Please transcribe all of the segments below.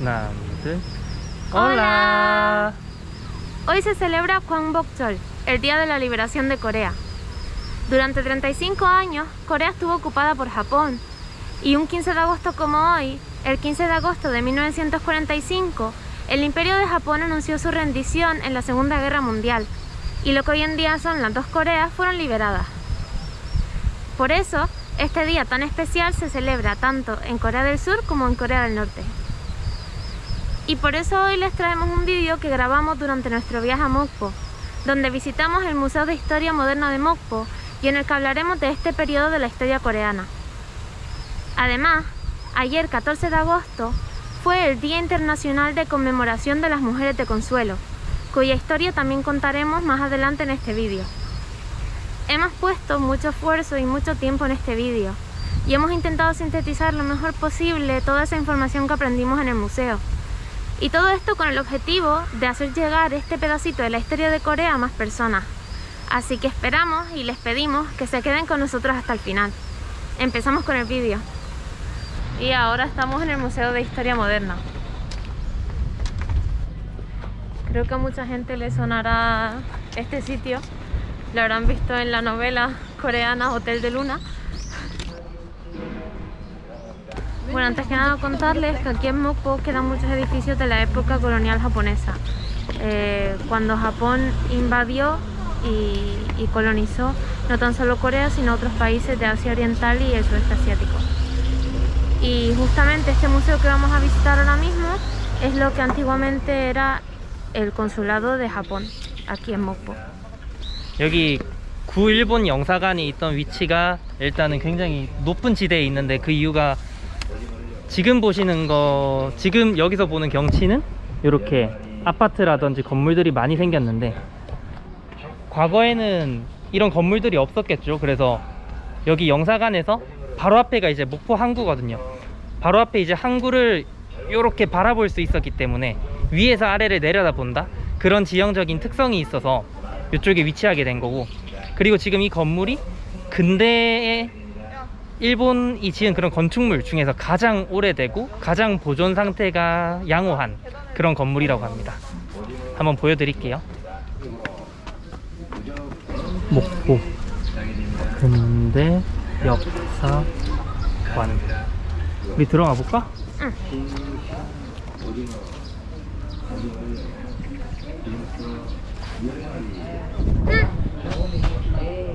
¿eh? Hola. Hoy se celebra Gwangbokjeol, el Día de la Liberación de Corea. Durante 35 años, Corea estuvo ocupada por Japón. Y un 15 de agosto como hoy, el 15 de agosto de 1945, el Imperio de Japón anunció su rendición en la Segunda Guerra Mundial. Y lo que hoy en día son las dos Coreas fueron liberadas. Por eso, este día tan especial se celebra tanto en Corea del Sur como en Corea del Norte. Y por eso hoy les traemos un vídeo que grabamos durante nuestro viaje a Mokpo, donde visitamos el Museo de Historia Moderna de Mokpo y en el que hablaremos de este periodo de la historia coreana. Además, ayer 14 de agosto fue el Día Internacional de Conmemoración de las Mujeres de Consuelo, cuya historia también contaremos más adelante en este vídeo. Hemos puesto mucho esfuerzo y mucho tiempo en este vídeo y hemos intentado sintetizar lo mejor posible toda esa información que aprendimos en el museo. Y todo esto con el objetivo de hacer llegar este pedacito de la historia de Corea a más personas. Así que esperamos y les pedimos que se queden con nosotros hasta el final. Empezamos con el vídeo. Y ahora estamos en el Museo de Historia Moderna. Creo que a mucha gente le sonará este sitio. Lo habrán visto en la novela coreana Hotel de Luna. Bueno, antes que nada contarles que aquí en Mokpo quedan muchos edificios de la época colonial japonesa. Eh, cuando Japón invadió y, y, colonizó no tan solo Corea, sino otros países de Asia Oriental y el sudeste asiático. Y justamente este museo que vamos a visitar ahora mismo es lo que antiguamente era el consulado de Japón, aquí en Mokpo. 여기 구일본 영사관이 있던 위치가 일단은 굉장히 높은 지대에 있는데 그 이유가 지금 보시는 거 지금 여기서 보는 경치는 이렇게 아파트라든지 건물들이 많이 생겼는데 과거에는 이런 건물들이 없었겠죠. 그래서 여기 영사관에서 바로 앞에가 이제 목포 항구거든요. 바로 앞에 이제 항구를 이렇게 바라볼 수 있었기 때문에 위에서 아래를 내려다 본다. 그런 지형적인 특성이 있어서 이쪽에 위치하게 된 거고. 그리고 지금 이 건물이 근대에 일본이 지은 그런 건축물 중에서 가장 오래되고 가장 보존 상태가 양호한 그런 건물이라고 합니다 한번 보여드릴게요 목포 근대 역사관 우리 들어가 볼까? 응.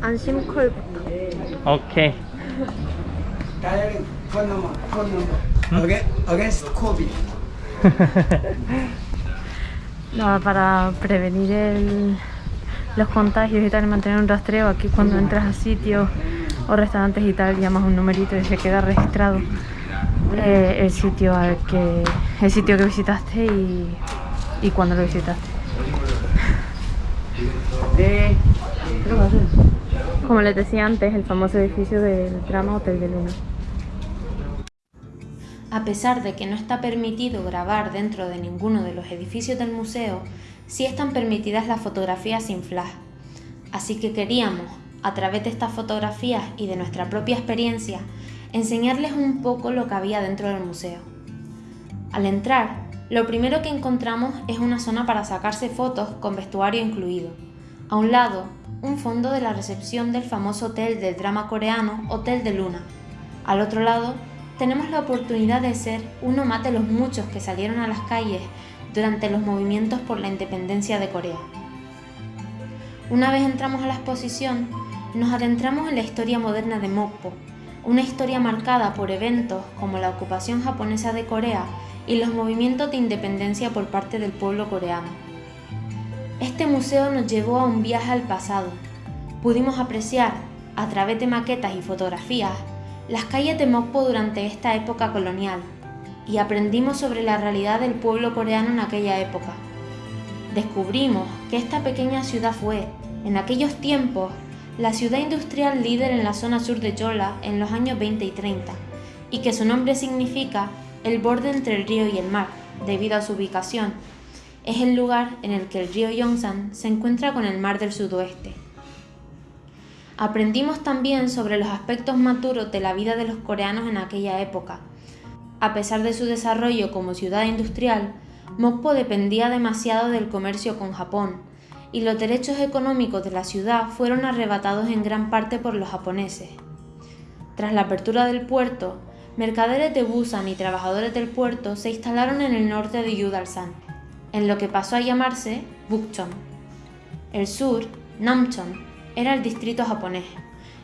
안심 콜부터. 오케이. Direct phone number, phone number. Against, against COVID. Nada, para prevenir el, los contagios y tal, mantener un rastreo aquí cuando entras a sitios o restaurantes y tal, llamas un numerito y se queda registrado eh, el sitio al que el sitio que visitaste y, y cuando lo visitaste. De, Como les decía antes, el famoso edificio del drama Hotel de Luna. A pesar de que no está permitido grabar dentro de ninguno de los edificios del museo, sí están permitidas las fotografías sin flash. Así que queríamos, a través de estas fotografías y de nuestra propia experiencia, enseñarles un poco lo que había dentro del museo. Al entrar, lo primero que encontramos es una zona para sacarse fotos con vestuario incluido. A un lado, un fondo de la recepción del famoso hotel del drama coreano Hotel de Luna. Al otro lado, tenemos la oportunidad de ser uno más de los muchos que salieron a las calles durante los movimientos por la independencia de Corea. Una vez entramos a la exposición, nos adentramos en la historia moderna de Mokpo, una historia marcada por eventos como la ocupación japonesa de Corea y los movimientos de independencia por parte del pueblo coreano. Este museo nos llevó a un viaje al pasado. Pudimos apreciar, a través de maquetas y fotografías, las calles de Mokpo durante esta época colonial y aprendimos sobre la realidad del pueblo coreano en aquella época. Descubrimos que esta pequeña ciudad fue, en aquellos tiempos, la ciudad industrial líder en la zona sur de Yola en los años 20 y 30, y que su nombre significa el borde entre el río y el mar, debido a su ubicación. Es el lugar en el que el río Yongsan se encuentra con el mar del sudoeste. Aprendimos también sobre los aspectos más duros de la vida de los coreanos en aquella época. A pesar de su desarrollo como ciudad industrial, Mokpo dependía demasiado del comercio con Japón, y los derechos económicos de la ciudad fueron arrebatados en gran parte por los japoneses. Tras la apertura del puerto, mercaderes de Busan y trabajadores del puerto se instalaron en el norte de Yudalsan, en lo que pasó a llamarse Bukchon. El sur, Namchon, era el distrito japonés.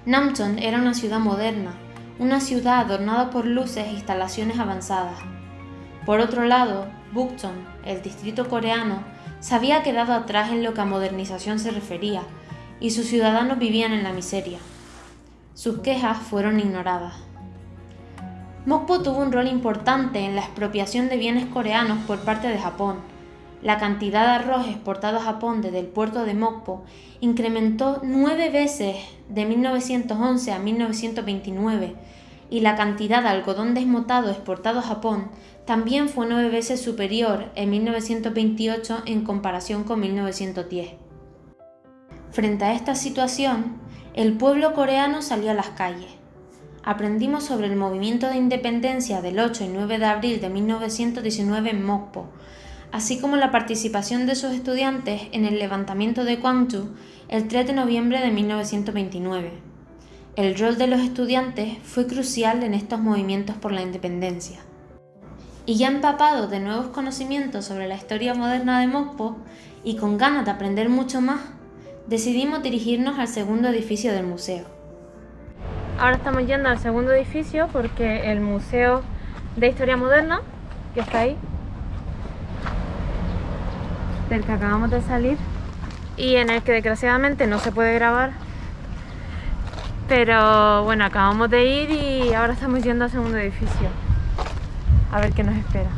Namchon era una ciudad moderna, una ciudad adornada por luces e instalaciones avanzadas. Por otro lado, Bukchon, el distrito coreano, se había quedado atrás en lo que a modernización se refería, y sus ciudadanos vivían en la miseria. Sus quejas fueron ignoradas. Mokpo tuvo un rol importante en la expropiación de bienes coreanos por parte de Japón. La cantidad de arroz exportado a Japón desde el puerto de Mokpo incrementó nueve veces de 1911 a 1929 y la cantidad de algodón desmotado exportado a Japón también fue nueve veces superior en 1928 en comparación con 1910. Frente a esta situación, el pueblo coreano salió a las calles aprendimos sobre el movimiento de independencia del 8 y 9 de abril de 1919 en Mokpo, así como la participación de sus estudiantes en el levantamiento de Gwangju el 3 de noviembre de 1929. El rol de los estudiantes fue crucial en estos movimientos por la independencia. Y ya empapados de nuevos conocimientos sobre la historia moderna de Mokpo y con ganas de aprender mucho más, decidimos dirigirnos al segundo edificio del museo. Ahora estamos yendo al segundo edificio porque el Museo de Historia Moderna, que está ahí, del que acabamos de salir, y en el que desgraciadamente no se puede grabar, pero bueno, acabamos de ir y ahora estamos yendo al segundo edificio. A ver qué nos espera.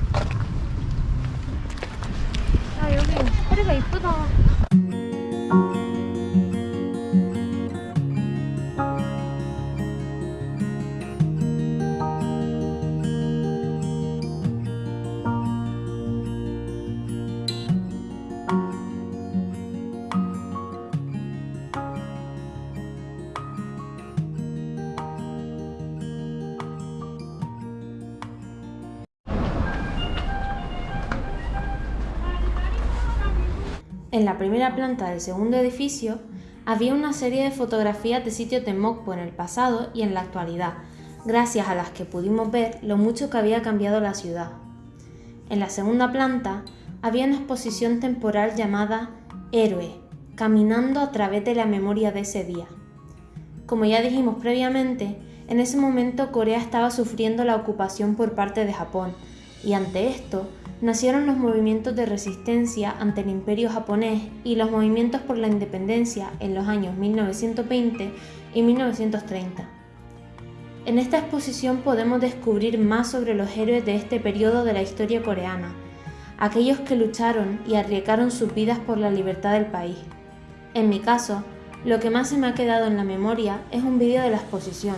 En la primera planta del segundo edificio había una serie de fotografías de sitios de Mokpo en el pasado y en la actualidad, gracias a las que pudimos ver lo mucho que había cambiado la ciudad. En la segunda planta había una exposición temporal llamada Héroe, caminando a través de la memoria de ese día. Como ya dijimos previamente, en ese momento Corea estaba sufriendo la ocupación por parte de Japón, y ante esto nacieron los movimientos de resistencia ante el imperio japonés y los movimientos por la independencia en los años 1920 y 1930. En esta exposición podemos descubrir más sobre los héroes de este periodo de la historia coreana, aquellos que lucharon y arriesgaron sus vidas por la libertad del país. En mi caso, lo que más se me ha quedado en la memoria es un vídeo de la exposición,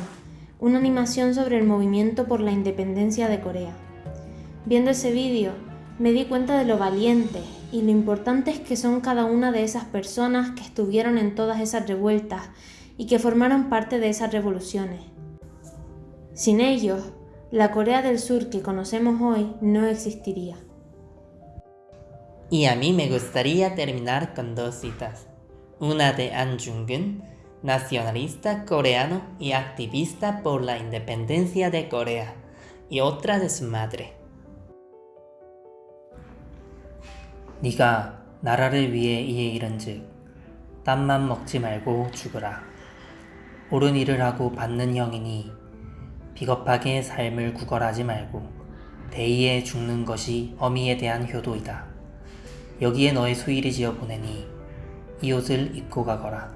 una animación sobre el movimiento por la independencia de Corea. Viendo ese vídeo, me di cuenta de lo valientes y lo importantes que son cada una de esas personas que estuvieron en todas esas revueltas y que formaron parte de esas revoluciones. Sin ellos, la Corea del Sur que conocemos hoy no existiría. Y a mí me gustaría terminar con dos citas. Una de An Jung-geun, nacionalista coreano y activista por la independencia de Corea, y otra de su madre. 네가 나라를 위해 이에 이른즉 땀만 먹지 말고 죽으라. 옳은 일을 하고 받는 형이니 비겁하게 삶을 구걸하지 말고 대의에 죽는 것이 어미에 대한 효도이다. 여기에 너의 수일이 지어 보내니 이 옷을 입고 가거라.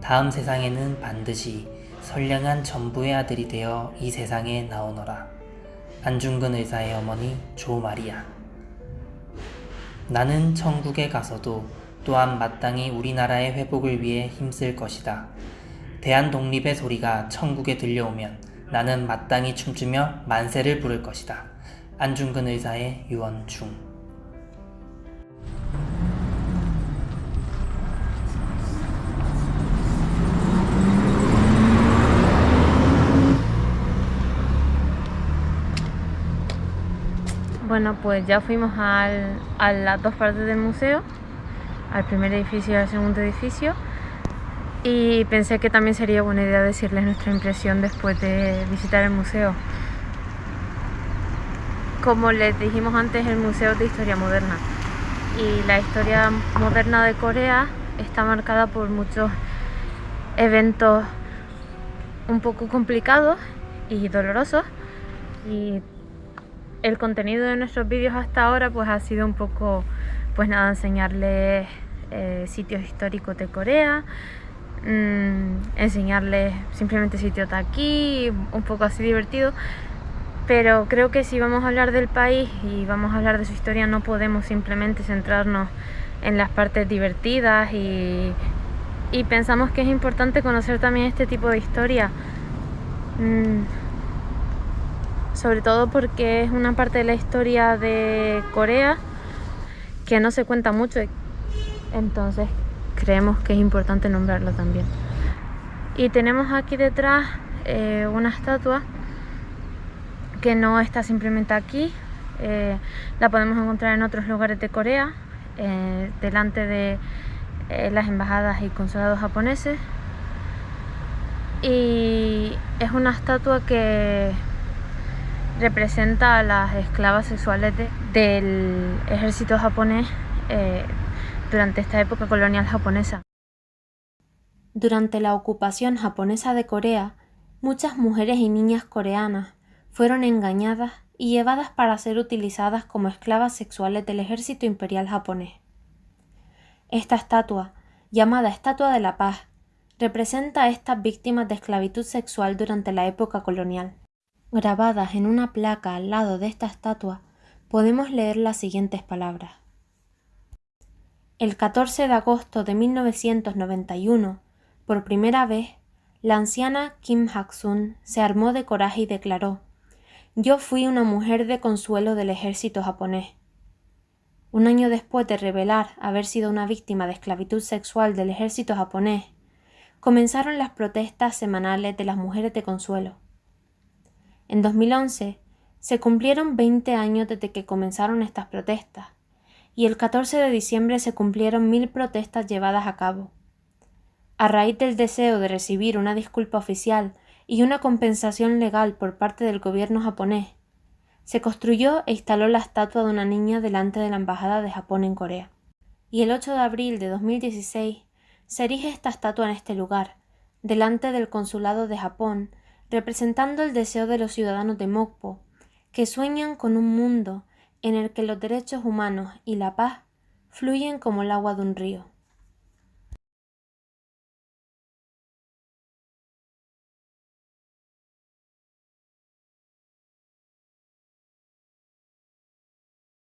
다음 세상에는 반드시 선량한 전부의 아들이 되어 이 세상에 나오너라. 안중근 의사의 어머니 조마리아 나는 천국에 가서도 또한 마땅히 우리나라의 회복을 위해 힘쓸 것이다. 대한 독립의 소리가 천국에 들려오면 나는 마땅히 춤추며 만세를 부를 것이다. 안중근 의사의 유언 중 Bueno, pues ya fuimos al- a las dos partes del museo, al primer edificio y al segundo edificio. Y pensé que también sería buena idea decirles nuestra impresión después de visitar el museo. Como les dijimos antes, el museo es de historia moderna. Y la historia moderna de Corea está marcada por muchos eventos un poco complicados y dolorosos. Y el contenido de nuestros vídeos hasta ahora pues ha sido un poco, pues nada, enseñarles eh, sitios históricos de Corea, mm, enseñarles simplemente sitios de aquí, un poco así divertido. Pero creo que si vamos a hablar del país y vamos a hablar de su historia no podemos simplemente centrarnos en las partes divertidas y, pensamos que es importante conocer también este tipo de historia. Mm, sobre todo porque es una parte de la historia de Corea que no se cuenta mucho, entonces creemos que es importante nombrarlo también. Y tenemos aquí detrás eh, una estatua que no está simplemente aquí, eh, la podemos encontrar en otros lugares de Corea, eh, delante de las embajadas y consulados japoneses. Y es una estatua que representa a las esclavas sexuales de- del ejército japonés eh, durante esta época colonial japonesa. Durante la ocupación japonesa de Corea, muchas mujeres y niñas coreanas fueron engañadas y llevadas para ser utilizadas como esclavas sexuales del ejército imperial japonés. Esta estatua, llamada Estatua de la Paz, representa a estas víctimas de esclavitud sexual durante la época colonial. Grabadas en una placa al lado de esta estatua, podemos leer las siguientes palabras. El 14 de agosto de 1991, por primera vez, la anciana Kim Hak-sun se armó de coraje y declaró Yo fui una mujer de consuelo del ejército japonés. Un año después de revelar haber sido una víctima de esclavitud sexual del ejército japonés, comenzaron las protestas semanales de las mujeres de consuelo. En 2011 se cumplieron 20 años desde que comenzaron estas protestas y el 14 de diciembre se cumplieron mil protestas llevadas a cabo. A raíz del deseo de recibir una disculpa oficial y una compensación legal por parte del gobierno japonés, se construyó e instaló la estatua de una niña delante de la Embajada de Japón en Corea. Y el 8 de abril de 2016 se erige esta estatua en este lugar, delante del Consulado de Japón, representando el deseo de los ciudadanos de Mokpo, que sueñan con un mundo en el que los derechos humanos y la paz fluyen como el agua de un río.